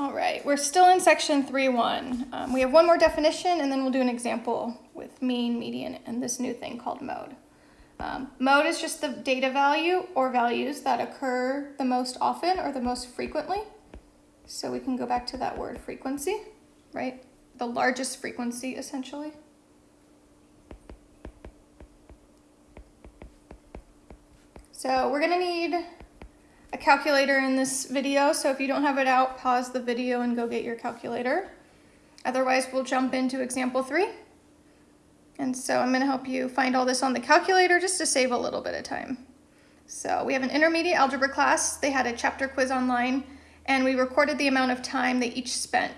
All right, we're still in section 3.1. Um, we have one more definition and then we'll do an example with mean, median, and this new thing called mode. Um, mode is just the data value or values that occur the most often or the most frequently. So we can go back to that word frequency, right? The largest frequency essentially. So we're gonna need a calculator in this video, so if you don't have it out, pause the video and go get your calculator. Otherwise, we'll jump into example three. And so I'm gonna help you find all this on the calculator just to save a little bit of time. So we have an intermediate algebra class. They had a chapter quiz online and we recorded the amount of time they each spent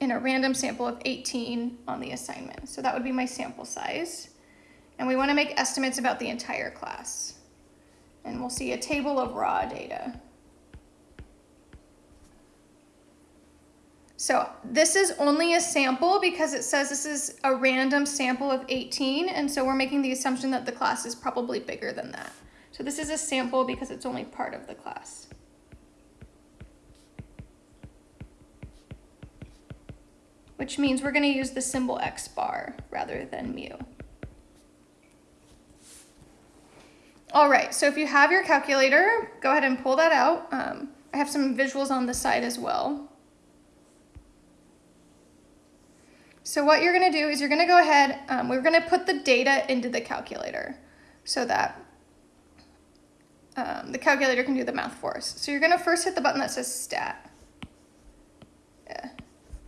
in a random sample of 18 on the assignment. So that would be my sample size. And we wanna make estimates about the entire class and we'll see a table of raw data. So this is only a sample because it says this is a random sample of 18, and so we're making the assumption that the class is probably bigger than that. So this is a sample because it's only part of the class. Which means we're gonna use the symbol x bar rather than mu. All right, so if you have your calculator, go ahead and pull that out. Um, I have some visuals on the side as well. So what you're gonna do is you're gonna go ahead, um, we're gonna put the data into the calculator so that um, the calculator can do the math for us. So you're gonna first hit the button that says stat. Yeah.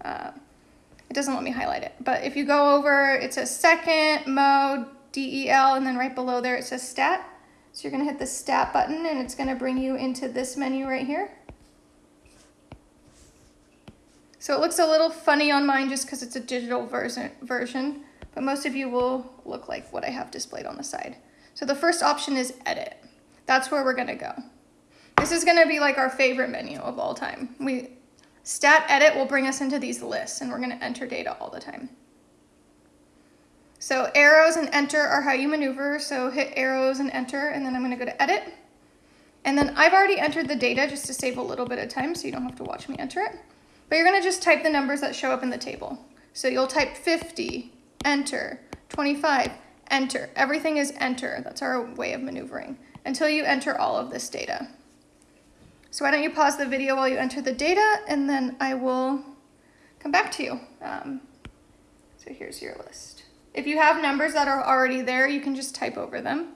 Uh, it doesn't let me highlight it, but if you go over, it says second, mode, DEL, and then right below there it says stat. So you're gonna hit the stat button and it's gonna bring you into this menu right here. So it looks a little funny on mine just because it's a digital version, version, but most of you will look like what I have displayed on the side. So the first option is edit. That's where we're gonna go. This is gonna be like our favorite menu of all time. We Stat edit will bring us into these lists and we're gonna enter data all the time. So arrows and enter are how you maneuver. So hit arrows and enter, and then I'm gonna go to edit. And then I've already entered the data just to save a little bit of time so you don't have to watch me enter it. But you're gonna just type the numbers that show up in the table. So you'll type 50, enter, 25, enter. Everything is enter. That's our way of maneuvering until you enter all of this data. So why don't you pause the video while you enter the data and then I will come back to you. Um, so here's your list. If you have numbers that are already there, you can just type over them.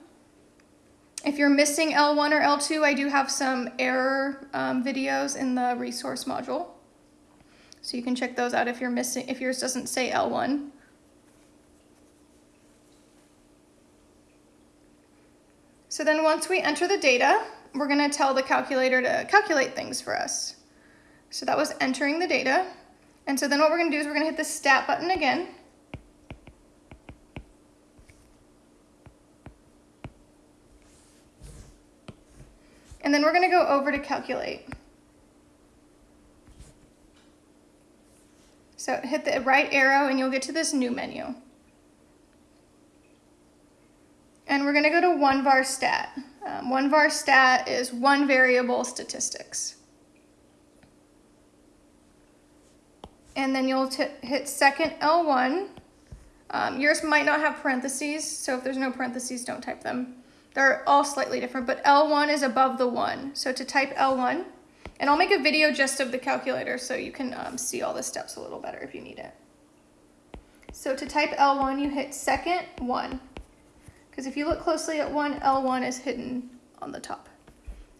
If you're missing L1 or L2, I do have some error um, videos in the resource module. So you can check those out if you're missing, if yours doesn't say L1. So then once we enter the data, we're gonna tell the calculator to calculate things for us. So that was entering the data. And so then what we're gonna do is we're gonna hit the stat button again. And then we're gonna go over to calculate. So hit the right arrow and you'll get to this new menu. And we're gonna go to one var stat. Um, one var stat is one variable statistics. And then you'll hit second L1. Um, yours might not have parentheses, so if there's no parentheses, don't type them. They're all slightly different, but L1 is above the 1. So to type L1, and I'll make a video just of the calculator so you can um, see all the steps a little better if you need it. So to type L1, you hit second 1. Because if you look closely at 1, L1 is hidden on the top.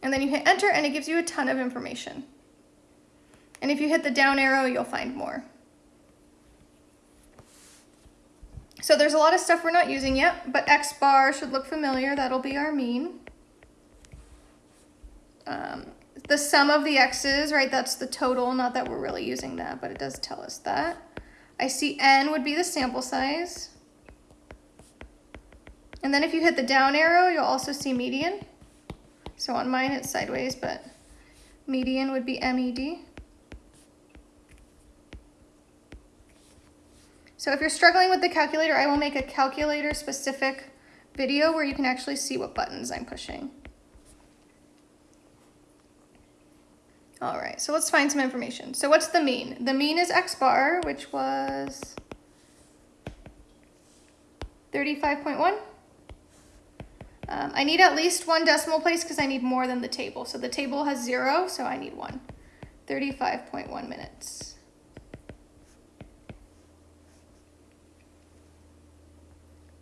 And then you hit enter and it gives you a ton of information. And if you hit the down arrow, you'll find more. So there's a lot of stuff we're not using yet, but X bar should look familiar. That'll be our mean. Um, the sum of the x's, right, that's the total, not that we're really using that, but it does tell us that. I see n would be the sample size. And then if you hit the down arrow, you'll also see median. So on mine it's sideways, but median would be MED. So if you're struggling with the calculator, I will make a calculator specific video where you can actually see what buttons I'm pushing. All right, so let's find some information. So what's the mean? The mean is x bar, which was 35.1. Um, I need at least one decimal place because I need more than the table. So the table has zero, so I need one. 35.1 minutes.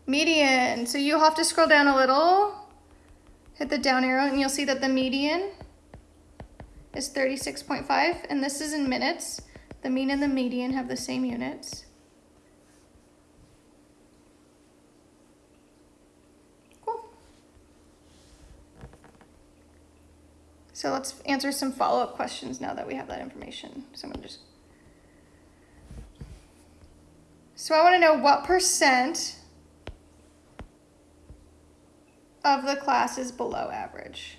Median. So you'll have to scroll down a little, hit the down arrow, and you'll see that the median is 36.5, and this is in minutes. The mean and the median have the same units. Cool. So let's answer some follow-up questions now that we have that information. So I'm gonna just. So I want to know what percent of the class is below average.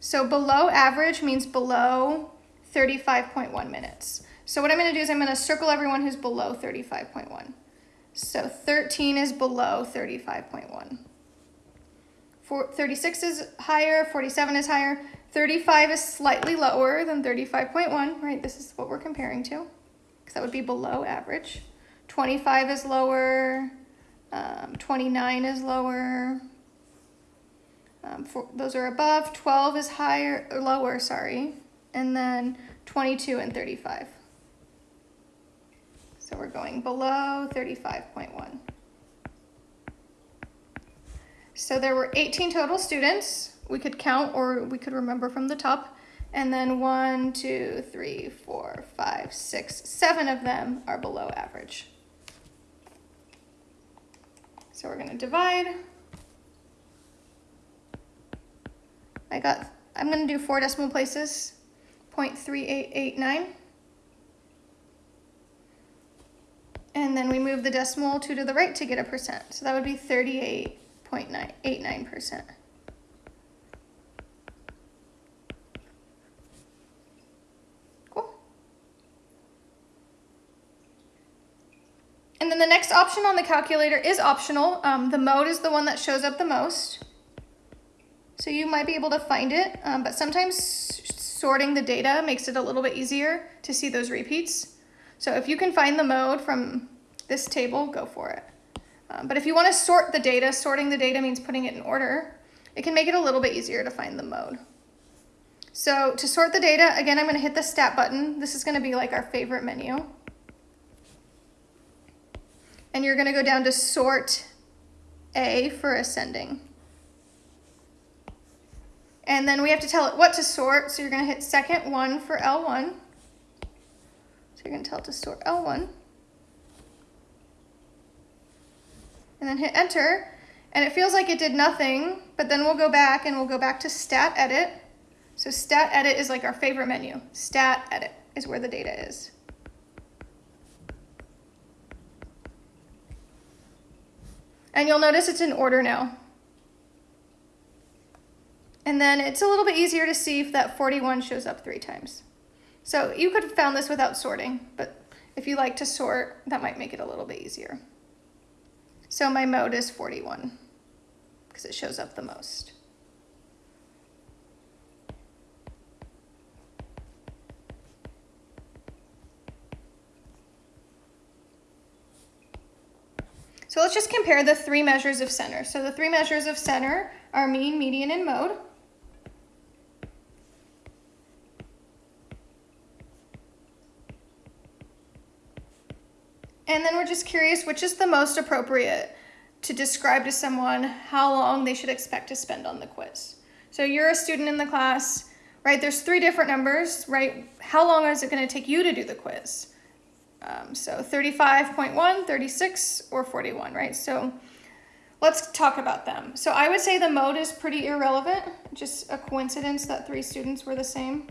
So below average means below 35.1 minutes. So what I'm going to do is I'm going to circle everyone who's below 35.1. So 13 is below 35.1. 36 is higher, 47 is higher, 35 is slightly lower than 35.1, right? This is what we're comparing to, because that would be below average. 25 is lower, um, 29 is lower, um, for, those are above. 12 is higher, or lower, sorry. And then 22 and 35. So we're going below 35.1. So there were 18 total students. We could count or we could remember from the top. And then one, two, three, four, five, six, seven of them are below average. So we're going to divide. I got, I'm going to do four decimal places, 0.3889. And then we move the decimal two to the right to get a percent. So that would be 38.89%. Cool. And then the next option on the calculator is optional. Um, the mode is the one that shows up the most. So you might be able to find it, um, but sometimes sorting the data makes it a little bit easier to see those repeats. So if you can find the mode from this table, go for it. Um, but if you want to sort the data, sorting the data means putting it in order. It can make it a little bit easier to find the mode. So to sort the data, again, I'm going to hit the stat button. This is going to be like our favorite menu. And you're going to go down to sort A for ascending. And then we have to tell it what to sort. So you're going to hit second one for L1. So you're to tell it to sort L1. And then hit enter. And it feels like it did nothing, but then we'll go back and we'll go back to stat edit. So stat edit is like our favorite menu. Stat edit is where the data is. And you'll notice it's in order now. And then it's a little bit easier to see if that 41 shows up three times. So you could have found this without sorting, but if you like to sort, that might make it a little bit easier. So my mode is 41 because it shows up the most. So let's just compare the three measures of center. So the three measures of center are mean, median, and mode. And then we're just curious which is the most appropriate to describe to someone how long they should expect to spend on the quiz. So you're a student in the class, right? There's three different numbers, right? How long is it going to take you to do the quiz? Um, so 35.1, 36, or 41, right? So let's talk about them. So I would say the mode is pretty irrelevant, just a coincidence that three students were the same.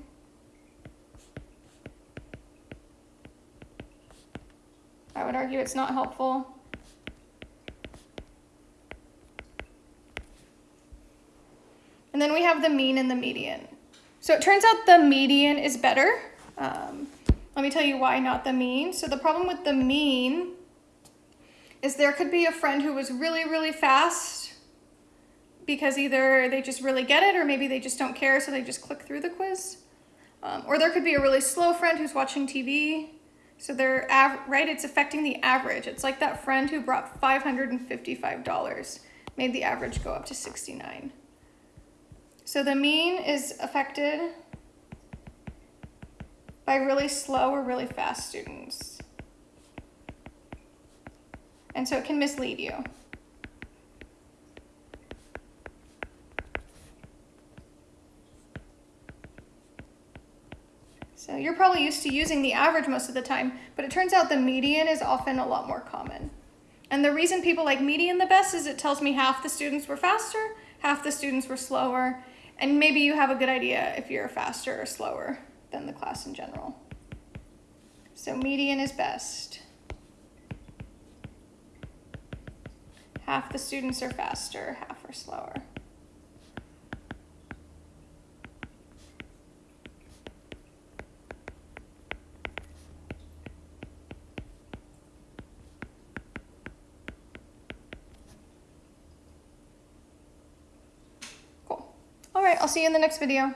I would argue it's not helpful. And then we have the mean and the median. So it turns out the median is better. Um, let me tell you why not the mean. So the problem with the mean is there could be a friend who was really, really fast, because either they just really get it or maybe they just don't care, so they just click through the quiz. Um, or there could be a really slow friend who's watching TV. So they're, right, it's affecting the average. It's like that friend who brought $555, made the average go up to 69. So the mean is affected by really slow or really fast students. And so it can mislead you. So you're probably used to using the average most of the time, but it turns out the median is often a lot more common. And the reason people like median the best is it tells me half the students were faster, half the students were slower, and maybe you have a good idea if you're faster or slower than the class in general. So median is best. Half the students are faster, half are slower. Cool. All right, I'll see you in the next video.